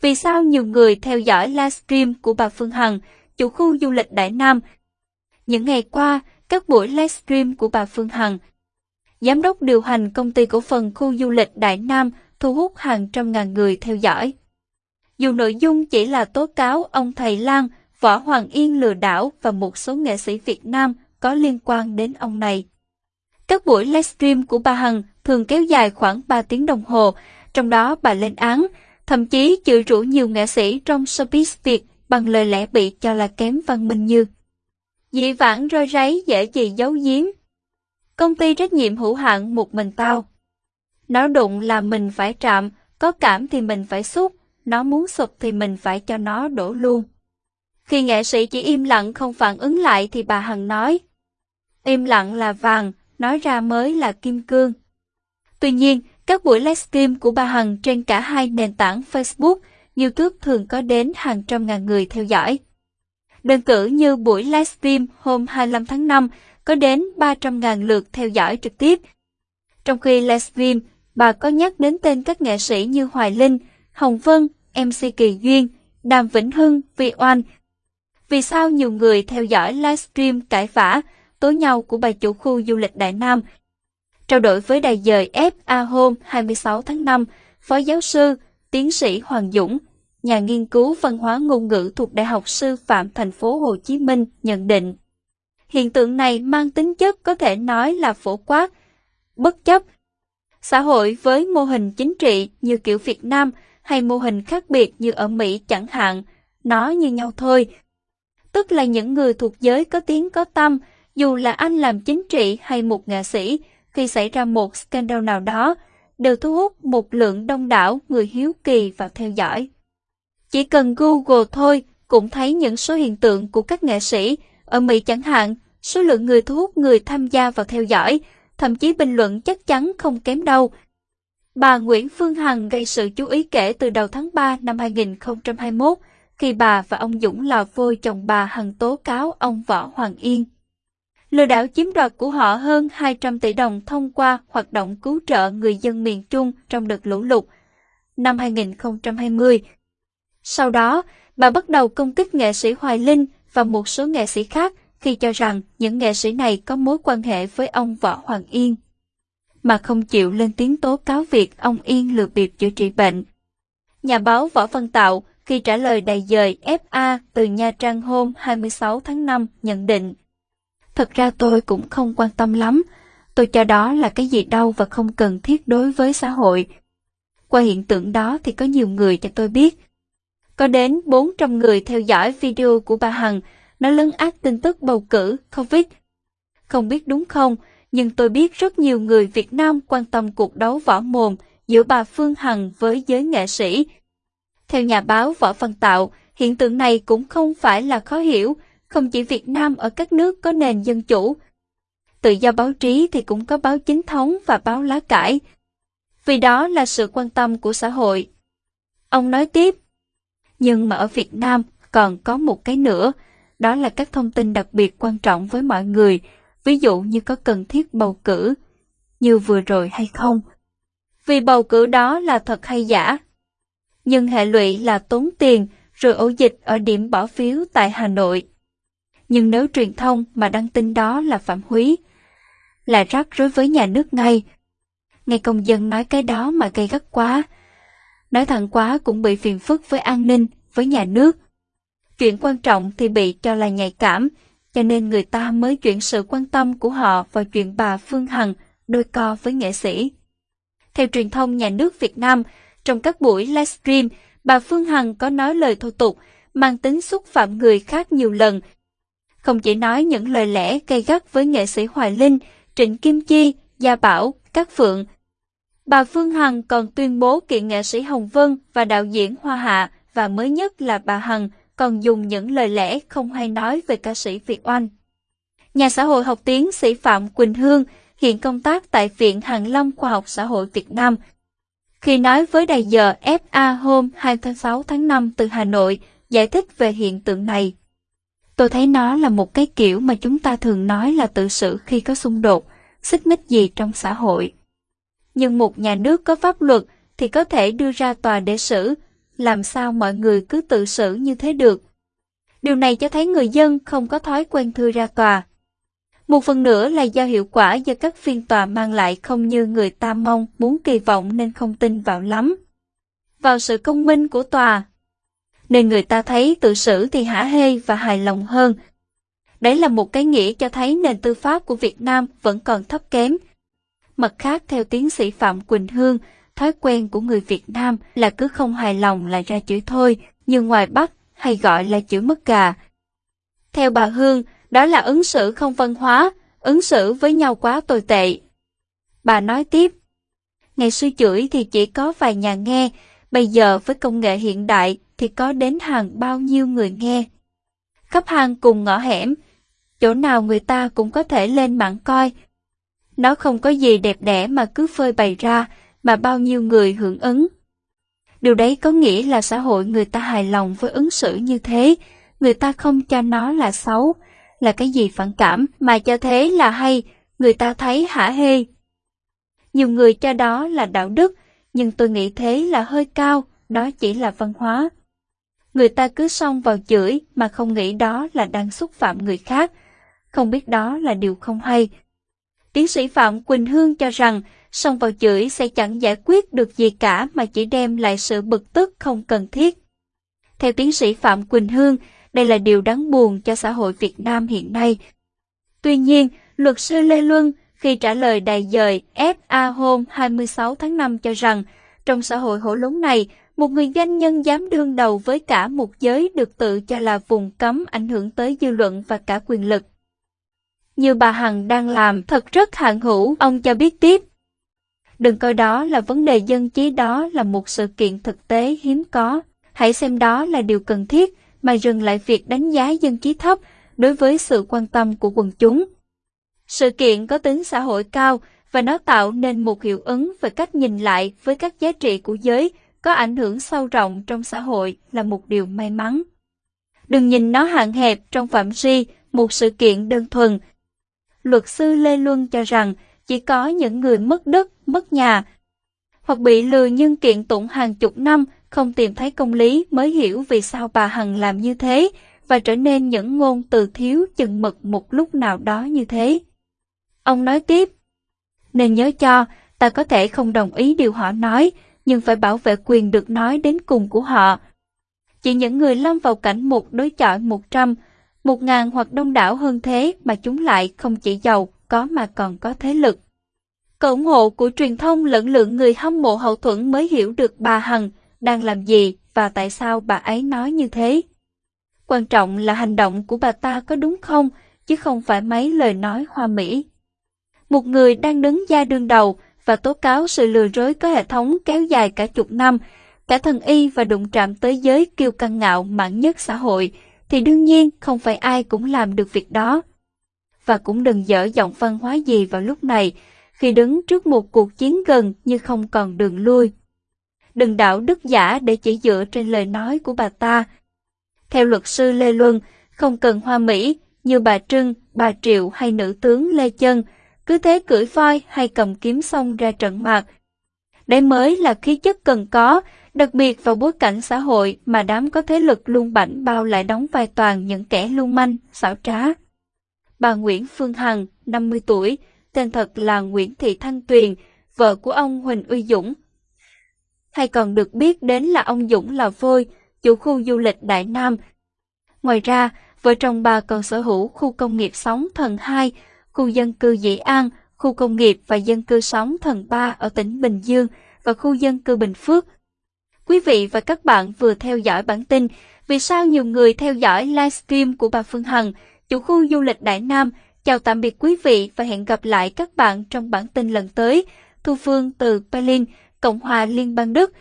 Vì sao nhiều người theo dõi livestream của bà Phương Hằng, chủ khu du lịch Đại Nam? Những ngày qua, các buổi livestream của bà Phương Hằng, giám đốc điều hành công ty cổ phần khu du lịch Đại Nam thu hút hàng trăm ngàn người theo dõi. Dù nội dung chỉ là tố cáo ông thầy Lan, Võ Hoàng Yên lừa đảo và một số nghệ sĩ Việt Nam có liên quan đến ông này. Các buổi livestream của bà Hằng thường kéo dài khoảng 3 tiếng đồng hồ, trong đó bà lên án, thậm chí chửi rủa nhiều nghệ sĩ trong showbiz Việt bằng lời lẽ bị cho là kém văn minh như dị vãng rơi ráy dễ gì giấu giếm. Công ty trách nhiệm hữu hạn một mình tao. Nó đụng là mình phải chạm, có cảm thì mình phải xúc, nó muốn sụp thì mình phải cho nó đổ luôn. Khi nghệ sĩ chỉ im lặng không phản ứng lại thì bà Hằng nói, im lặng là vàng, nói ra mới là kim cương. Tuy nhiên, các buổi livestream của bà Hằng trên cả hai nền tảng Facebook, YouTube thường có đến hàng trăm ngàn người theo dõi. Đơn cử như buổi livestream hôm 25 tháng 5 có đến 300.000 lượt theo dõi trực tiếp. Trong khi livestream, bà có nhắc đến tên các nghệ sĩ như Hoài Linh, Hồng Vân, MC Kỳ Duyên, Đàm Vĩnh Hưng, Vi Oanh. Vì sao nhiều người theo dõi livestream cãi vã, tố nhau của bà chủ khu du lịch Đại Nam? Trao đổi với đài dời FA hôm 26 tháng 5, Phó giáo sư, tiến sĩ Hoàng Dũng, nhà nghiên cứu văn hóa ngôn ngữ thuộc Đại học Sư phạm thành phố Hồ Chí Minh nhận định. Hiện tượng này mang tính chất có thể nói là phổ quát, bất chấp. Xã hội với mô hình chính trị như kiểu Việt Nam hay mô hình khác biệt như ở Mỹ chẳng hạn, nó như nhau thôi. Tức là những người thuộc giới có tiếng có tâm, dù là anh làm chính trị hay một nghệ sĩ, khi xảy ra một scandal nào đó, đều thu hút một lượng đông đảo người hiếu kỳ vào theo dõi. Chỉ cần Google thôi cũng thấy những số hiện tượng của các nghệ sĩ, ở Mỹ chẳng hạn, số lượng người thu hút người tham gia vào theo dõi, thậm chí bình luận chắc chắn không kém đâu. Bà Nguyễn Phương Hằng gây sự chú ý kể từ đầu tháng 3 năm 2021, khi bà và ông Dũng lò vôi chồng bà Hằng tố cáo ông Võ Hoàng Yên. Lừa đảo chiếm đoạt của họ hơn 200 tỷ đồng thông qua hoạt động cứu trợ người dân miền Trung trong đợt lũ lụt năm 2020. Sau đó, bà bắt đầu công kích nghệ sĩ Hoài Linh và một số nghệ sĩ khác khi cho rằng những nghệ sĩ này có mối quan hệ với ông Võ Hoàng Yên, mà không chịu lên tiếng tố cáo việc ông Yên lừa bịp chữa trị bệnh. Nhà báo Võ Văn Tạo khi trả lời đầy dời FA từ Nha Trang hôm 26 tháng 5 nhận định Thật ra tôi cũng không quan tâm lắm, tôi cho đó là cái gì đâu và không cần thiết đối với xã hội. Qua hiện tượng đó thì có nhiều người cho tôi biết. Có đến 400 người theo dõi video của bà Hằng, nó lấn át tin tức bầu cử Covid. Không biết đúng không, nhưng tôi biết rất nhiều người Việt Nam quan tâm cuộc đấu võ mồm giữa bà Phương Hằng với giới nghệ sĩ. Theo nhà báo Võ Văn Tạo, hiện tượng này cũng không phải là khó hiểu, không chỉ Việt Nam ở các nước có nền dân chủ. Tự do báo chí thì cũng có báo chính thống và báo lá cải. Vì đó là sự quan tâm của xã hội. Ông nói tiếp, nhưng mà ở Việt Nam còn có một cái nữa, đó là các thông tin đặc biệt quan trọng với mọi người, ví dụ như có cần thiết bầu cử, như vừa rồi hay không. Vì bầu cử đó là thật hay giả. Nhưng hệ lụy là tốn tiền, rồi ổ dịch ở điểm bỏ phiếu tại Hà Nội nhưng nếu truyền thông mà đăng tin đó là phạm húy, là rắc rối với nhà nước ngay. ngay công dân nói cái đó mà gây gắt quá. Nói thẳng quá cũng bị phiền phức với an ninh, với nhà nước. Chuyện quan trọng thì bị cho là nhạy cảm, cho nên người ta mới chuyển sự quan tâm của họ vào chuyện bà Phương Hằng đôi co với nghệ sĩ. Theo truyền thông nhà nước Việt Nam, trong các buổi livestream, bà Phương Hằng có nói lời thô tục, mang tính xúc phạm người khác nhiều lần không chỉ nói những lời lẽ gây gắt với nghệ sĩ Hoài Linh, Trịnh Kim Chi, Gia Bảo, Cát Phượng. Bà Phương Hằng còn tuyên bố kiện nghệ sĩ Hồng Vân và đạo diễn Hoa Hạ và mới nhất là bà Hằng còn dùng những lời lẽ không hay nói về ca sĩ Việt Oanh. Nhà xã hội học tiến sĩ Phạm Quỳnh Hương hiện công tác tại Viện Hàn Lâm Khoa học Xã hội Việt Nam. Khi nói với đài giờ FA hôm 26 tháng 5 từ Hà Nội, giải thích về hiện tượng này. Tôi thấy nó là một cái kiểu mà chúng ta thường nói là tự xử khi có xung đột, xích mích gì trong xã hội. Nhưng một nhà nước có pháp luật thì có thể đưa ra tòa để xử, làm sao mọi người cứ tự xử như thế được. Điều này cho thấy người dân không có thói quen thư ra tòa. Một phần nữa là do hiệu quả do các phiên tòa mang lại không như người ta mong muốn kỳ vọng nên không tin vào lắm. Vào sự công minh của tòa. Nên người ta thấy tự xử thì hả hê và hài lòng hơn. Đấy là một cái nghĩa cho thấy nền tư pháp của Việt Nam vẫn còn thấp kém. Mặt khác theo tiến sĩ Phạm Quỳnh Hương, thói quen của người Việt Nam là cứ không hài lòng là ra chửi thôi, như ngoài Bắc hay gọi là chửi mất gà. Theo bà Hương, đó là ứng xử không văn hóa, ứng xử với nhau quá tồi tệ. Bà nói tiếp, ngày xưa chửi thì chỉ có vài nhà nghe, bây giờ với công nghệ hiện đại thì có đến hàng bao nhiêu người nghe. Khắp hàng cùng ngõ hẻm, chỗ nào người ta cũng có thể lên mạng coi. Nó không có gì đẹp đẽ mà cứ phơi bày ra, mà bao nhiêu người hưởng ứng. Điều đấy có nghĩa là xã hội người ta hài lòng với ứng xử như thế, người ta không cho nó là xấu, là cái gì phản cảm mà cho thế là hay, người ta thấy hả hê. Nhiều người cho đó là đạo đức, nhưng tôi nghĩ thế là hơi cao, đó chỉ là văn hóa. Người ta cứ xông vào chửi mà không nghĩ đó là đang xúc phạm người khác, không biết đó là điều không hay. Tiến sĩ Phạm Quỳnh Hương cho rằng xông vào chửi sẽ chẳng giải quyết được gì cả mà chỉ đem lại sự bực tức không cần thiết. Theo tiến sĩ Phạm Quỳnh Hương, đây là điều đáng buồn cho xã hội Việt Nam hiện nay. Tuy nhiên, luật sư Lê Luân khi trả lời đài dời FA hôm 26 tháng 5 cho rằng, trong xã hội hổ lốn này, một người doanh nhân dám đương đầu với cả một giới được tự cho là vùng cấm ảnh hưởng tới dư luận và cả quyền lực. Như bà Hằng đang làm thật rất hạng hữu, ông cho biết tiếp. Đừng coi đó là vấn đề dân trí đó là một sự kiện thực tế hiếm có. Hãy xem đó là điều cần thiết mà dừng lại việc đánh giá dân trí thấp đối với sự quan tâm của quần chúng. Sự kiện có tính xã hội cao và nó tạo nên một hiệu ứng về cách nhìn lại với các giá trị của giới có ảnh hưởng sâu rộng trong xã hội là một điều may mắn. Đừng nhìn nó hạn hẹp trong phạm vi một sự kiện đơn thuần. Luật sư Lê Luân cho rằng chỉ có những người mất đất, mất nhà, hoặc bị lừa nhân kiện tụng hàng chục năm không tìm thấy công lý mới hiểu vì sao bà Hằng làm như thế và trở nên những ngôn từ thiếu chừng mực một lúc nào đó như thế. Ông nói tiếp, nên nhớ cho, ta có thể không đồng ý điều họ nói, nhưng phải bảo vệ quyền được nói đến cùng của họ. Chỉ những người lâm vào cảnh một đối chọi một trăm, một ngàn hoặc đông đảo hơn thế mà chúng lại không chỉ giàu, có mà còn có thế lực. Cậu ủng hộ của truyền thông lẫn lượng người hâm mộ hậu thuẫn mới hiểu được bà Hằng đang làm gì và tại sao bà ấy nói như thế. Quan trọng là hành động của bà ta có đúng không, chứ không phải mấy lời nói hoa mỹ. Một người đang đứng ra đương đầu và tố cáo sự lừa dối có hệ thống kéo dài cả chục năm, cả thần y và đụng chạm tới giới kiêu căng ngạo mạn nhất xã hội, thì đương nhiên không phải ai cũng làm được việc đó. Và cũng đừng dở giọng văn hóa gì vào lúc này, khi đứng trước một cuộc chiến gần như không còn đường lui. Đừng đạo đức giả để chỉ dựa trên lời nói của bà ta. Theo luật sư Lê Luân, không cần hoa mỹ như bà Trưng, bà Triệu hay nữ tướng Lê Chân, cứ thế cưỡi voi hay cầm kiếm xông ra trận mặt. Đấy mới là khí chất cần có, đặc biệt vào bối cảnh xã hội mà đám có thế lực luôn bảnh bao lại đóng vai toàn những kẻ lưu manh, xảo trá. Bà Nguyễn Phương Hằng, 50 tuổi, tên thật là Nguyễn Thị Thanh Tuyền, vợ của ông Huỳnh Uy Dũng. Hay còn được biết đến là ông Dũng là Vôi, chủ khu du lịch Đại Nam. Ngoài ra, vợ chồng bà còn sở hữu khu công nghiệp Sóng Thần 2, khu dân cư Dĩ An, khu công nghiệp và dân cư Sóng Thần 3 ở tỉnh Bình Dương và khu dân cư Bình Phước. Quý vị và các bạn vừa theo dõi bản tin Vì sao nhiều người theo dõi livestream của bà Phương Hằng, chủ khu du lịch Đại Nam, Chào tạm biệt quý vị và hẹn gặp lại các bạn trong bản tin lần tới. Thu Phương từ Berlin, Cộng hòa Liên bang Đức.